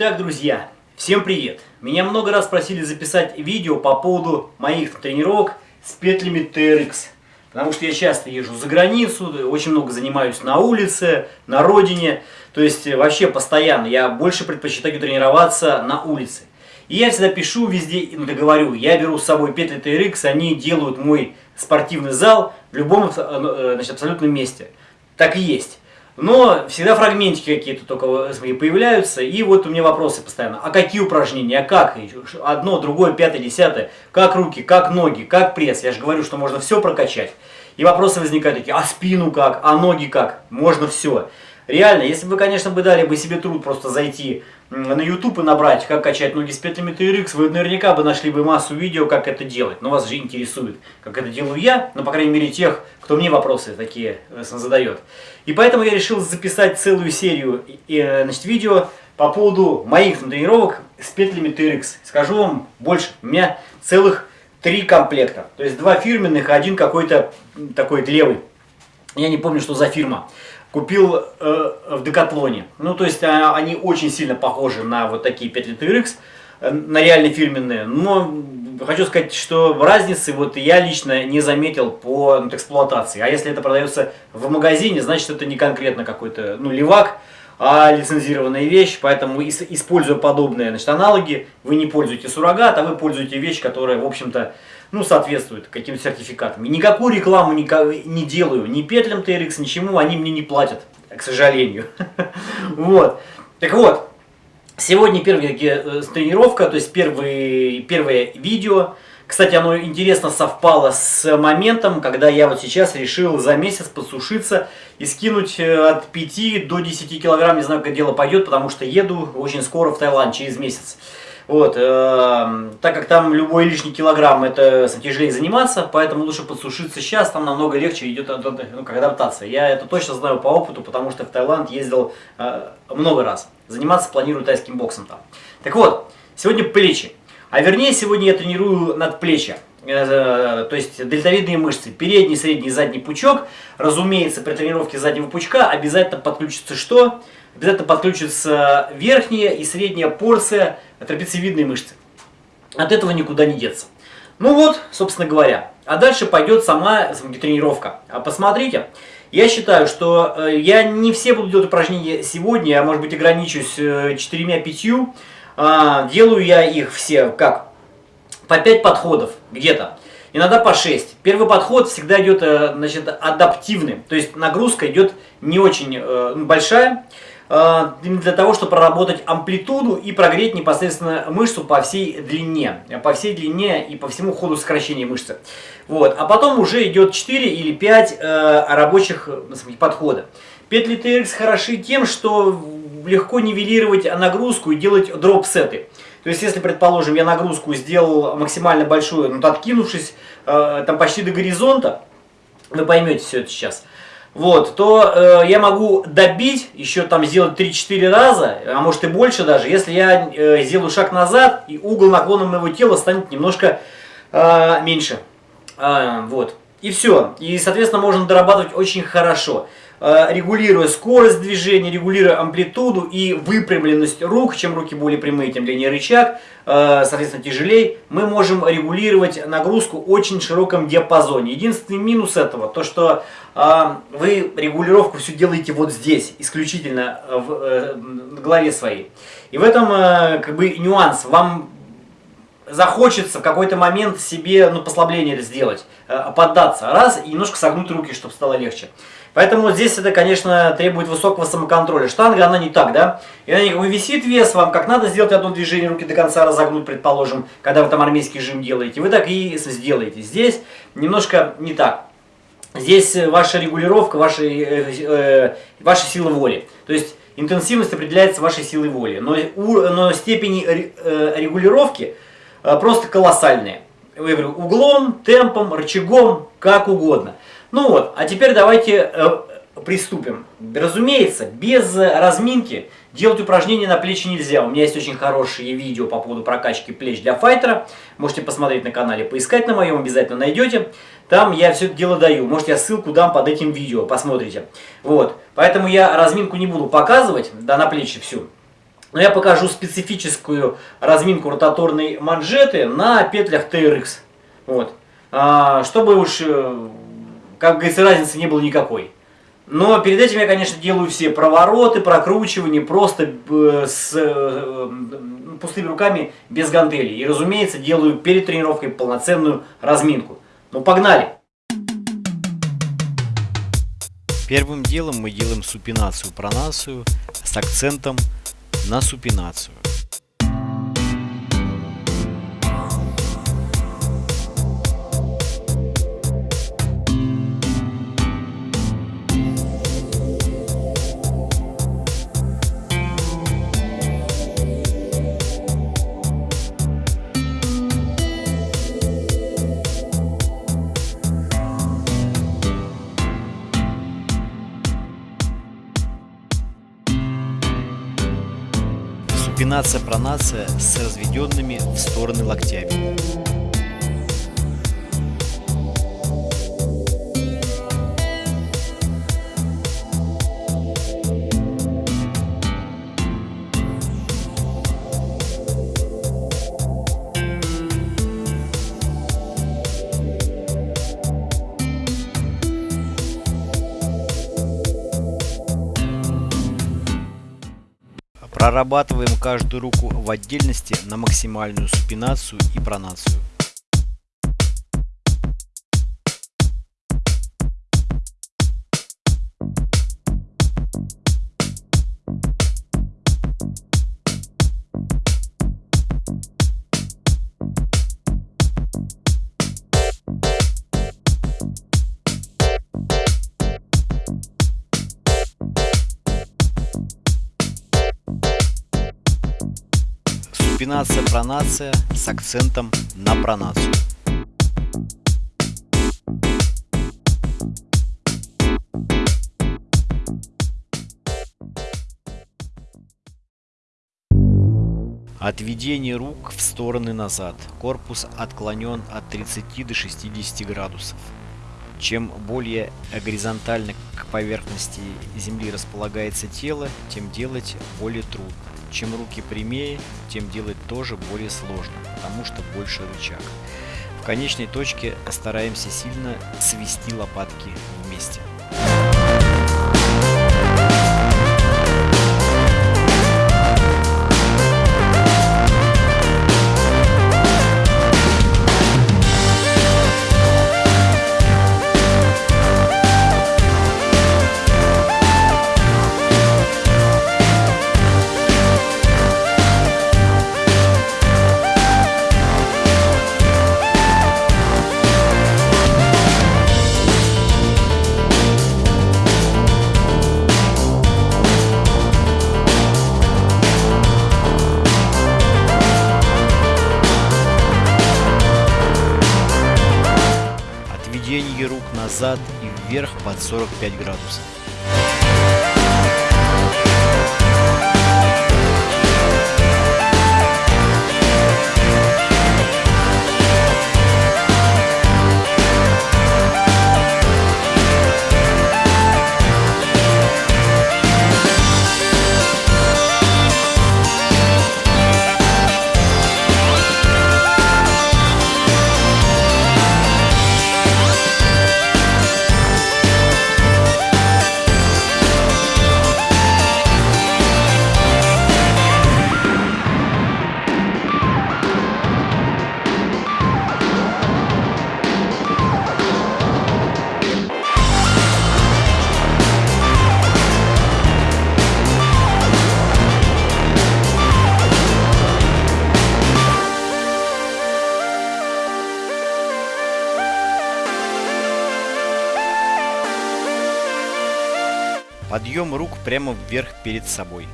Итак, друзья, всем привет! Меня много раз просили записать видео по поводу моих тренировок с петлями TRX. Потому что я часто езжу за границу, очень много занимаюсь на улице, на родине. То есть вообще постоянно я больше предпочитаю тренироваться на улице. И я всегда пишу везде, ну, говорю, я беру с собой петли TRX, они делают мой спортивный зал в любом э, значит, абсолютном месте. Так и есть. Но всегда фрагментики какие-то только появляются. И вот у меня вопросы постоянно. А какие упражнения? А как? Одно, другое, пятое, десятое. Как руки, как ноги, как пресс? Я же говорю, что можно все прокачать. И вопросы возникают такие, а спину как, а ноги как? Можно все. Реально, если бы, конечно, бы дали бы себе труд просто зайти на YouTube и набрать, как качать ноги с петлями TRX, вы наверняка бы нашли бы массу видео, как это делать. Но вас же интересует, как это делаю я, ну, по крайней мере, тех, кто мне вопросы такие э, задает. И поэтому я решил записать целую серию э, значит, видео по поводу моих тренировок с петлями TRX. Скажу вам больше, у меня целых три комплекта. То есть два фирменных, один какой-то такой левый. Я не помню, что за фирма купил э, в Декатлоне. Ну, то есть а, они очень сильно похожи на вот такие 5 лет RX, э, на реально фирменные. Но хочу сказать, что разницы вот я лично не заметил по ну, эксплуатации. А если это продается в магазине, значит это не конкретно какой-то ну, левак, а лицензированная вещь. Поэтому используя подобные значит, аналоги, вы не пользуете суррогат, а вы пользуете вещь, которая, в общем-то, ну, соответствует каким-то сертификатам. И никакую рекламу не, делаю, ни петлям TRX, ничему, они мне не платят, к сожалению. Вот. Так вот, сегодня первая э, тренировка, то есть первое видео. Кстати, оно интересно совпало с моментом, когда я вот сейчас решил за месяц подсушиться и скинуть э, от 5 до 10 килограмм, не знаю, как дело пойдет, потому что еду очень скоро в Таиланд, через месяц. Вот, э, так как там любой лишний килограмм это тяжелее заниматься, поэтому лучше подсушиться сейчас, там намного легче идет ну, адаптация. Я это точно знаю по опыту, потому что в Таиланд ездил э, много раз. Заниматься планирую тайским боксом там. Так вот, сегодня плечи. А вернее, сегодня я тренирую надплечья. Э, то есть дельтовидные мышцы, передний, средний, задний пучок. Разумеется, при тренировке заднего пучка обязательно подключится что? Обязательно подключится верхняя и средняя порция трапециевидной мышцы. От этого никуда не деться. Ну вот, собственно говоря. А дальше пойдет сама тренировка. А посмотрите, я считаю, что э, я не все буду делать упражнения сегодня, я, может быть, ограничусь 4-5. Э, а, делаю я их все как? По 5 подходов где-то. Иногда по 6. Первый подход всегда идет э, значит, адаптивный. То есть нагрузка идет не очень большая. Э, для того, чтобы проработать амплитуду и прогреть непосредственно мышцу по всей длине. По всей длине и по всему ходу сокращения мышцы. Вот. А потом уже идет 4 или 5 э, рабочих подхода. Петли TRX хороши тем, что легко нивелировать нагрузку и делать дроп-сеты. То есть, если, предположим, я нагрузку сделал максимально большую, ну, откинувшись э, там почти до горизонта, вы поймете все это сейчас, вот, то э, я могу добить, еще там сделать 3-4 раза, а может и больше даже, если я э, сделаю шаг назад, и угол наклона моего тела станет немножко э, меньше. Э, вот. И все. И, соответственно, можно дорабатывать очень хорошо. Э, регулируя скорость движения, регулируя амплитуду и выпрямленность рук, чем руки более прямые, тем длиннее рычаг, э, соответственно тяжелее, мы можем регулировать нагрузку в очень широком диапазоне. Единственный минус этого, то что э, вы регулировку все делаете вот здесь, исключительно в голове своей. И в этом как бы нюанс, вам захочется в какой-то момент себе ну, послабление сделать, поддаться раз и немножко согнуть руки, чтобы стало легче. Поэтому здесь это, конечно, требует высокого самоконтроля. Штанга, она не так, да? И на ней висит вес, вам как надо сделать одно движение, руки до конца разогнуть, предположим, когда вы там армейский жим делаете. Вы так и сделаете. Здесь немножко не так. Здесь ваша регулировка, ваша, э, э, ваша сила воли. То есть интенсивность определяется вашей силой воли. Но, у, но степени э, регулировки э, просто колоссальные. Я говорю, углом, темпом, рычагом, как угодно. Ну вот, а теперь давайте э, приступим. Разумеется, без разминки делать упражнения на плечи нельзя. У меня есть очень хорошие видео по поводу прокачки плеч для файтера. Можете посмотреть на канале, поискать на моем, обязательно найдете. Там я все это дело даю. Может, я ссылку дам под этим видео, посмотрите. Вот, поэтому я разминку не буду показывать, да, на плечи всю. Но я покажу специфическую разминку ротаторной манжеты на петлях TRX. Вот. А, чтобы уж, э, как говорится, разницы не было никакой. Но перед этим я, конечно, делаю все провороты, прокручивания просто э, с э, пустыми руками, без гантелей. И, разумеется, делаю перед тренировкой полноценную разминку. Ну, погнали! Первым делом мы делаем супинацию-пронацию с акцентом на супинацию. Супинация-пронация с разведенными в стороны локтями. Прорабатываем каждую руку в отдельности на максимальную супинацию и пронацию. Супинация-пронация с акцентом на пронацию. Отведение рук в стороны назад. Корпус отклонен от 30 до 60 градусов. Чем более горизонтально к поверхности земли располагается тело, тем делать более трудно. Чем руки прямее, тем делать тоже более сложно, потому что больше рычаг. В конечной точке стараемся сильно свести лопатки вместе. Назад и вверх под 45 градусов. Подъем рук прямо вверх перед собой.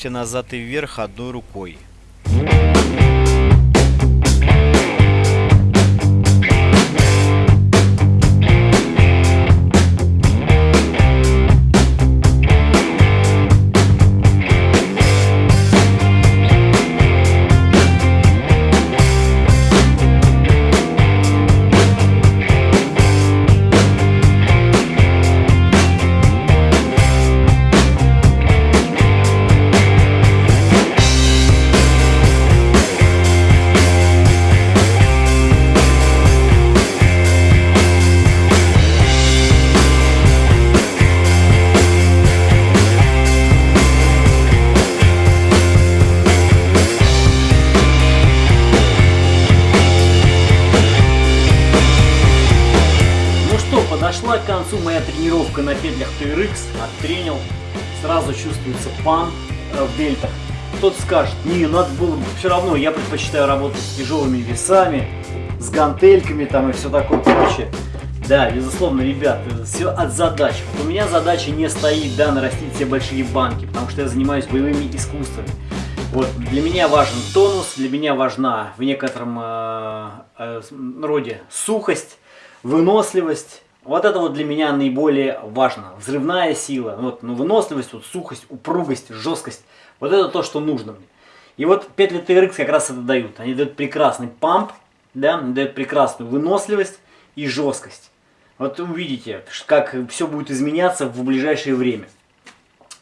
Локтя назад и вверх одной рукой. Концу моя тренировка на петлях TRX, оттренил, сразу чувствуется пам э, в дельтах. Кто-то скажет, не, надо было бы, все равно я предпочитаю работать с тяжелыми весами, с гантельками там и все такое прочее. Да, безусловно, ребят, все от задач. У меня задача не стоит, да, нарастить все большие банки, потому что я занимаюсь боевыми искусствами. Вот, для меня важен тонус, для меня важна в некотором э, э, роде сухость, выносливость, вот это вот для меня наиболее важно. Взрывная сила, вот, ну, выносливость, вот, сухость, упругость, жесткость. Вот это то, что нужно мне. И вот петли TRX как раз это дают. Они дают прекрасный памп, да, дают прекрасную выносливость и жесткость. Вот увидите, как все будет изменяться в ближайшее время.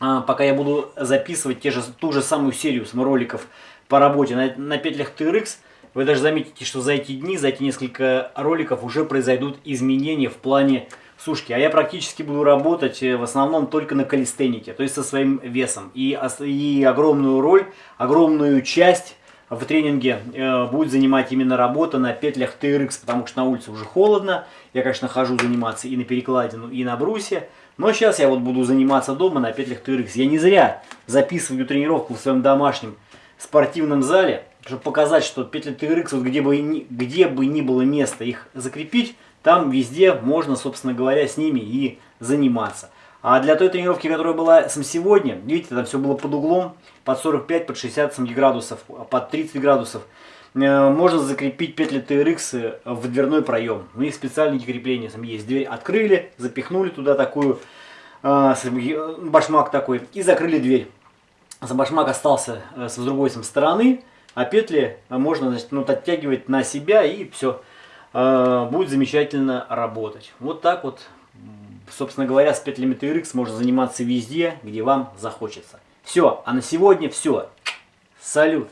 А, пока я буду записывать те же, ту же самую серию роликов по работе на, на петлях TRX, вы даже заметите, что за эти дни, за эти несколько роликов уже произойдут изменения в плане сушки. А я практически буду работать э, в основном только на калистенике, то есть со своим весом. И, и огромную роль, огромную часть в тренинге э, будет занимать именно работа на петлях TRX, потому что на улице уже холодно. Я, конечно, хожу заниматься и на перекладину, и на брусе. Но сейчас я вот буду заниматься дома на петлях TRX. Я не зря записываю тренировку в своем домашнем спортивном зале чтобы показать, что петли TRX, вот где, бы ни, где бы ни было место их закрепить, там везде можно, собственно говоря, с ними и заниматься. А для той тренировки, которая была сам сегодня, видите, там все было под углом, под 45, под 60 градусов, под 30 градусов. Э, можно закрепить петли TRX в дверной проем. У них специальные крепления там есть. Дверь открыли, запихнули туда такую, э, башмак такой, и закрыли дверь. За башмак остался э, с другой стороны, а петли можно значит, ну, оттягивать на себя и все. Э, будет замечательно работать. Вот так вот, собственно говоря, с петлями TRX можно заниматься везде, где вам захочется. Все, а на сегодня все. Салют!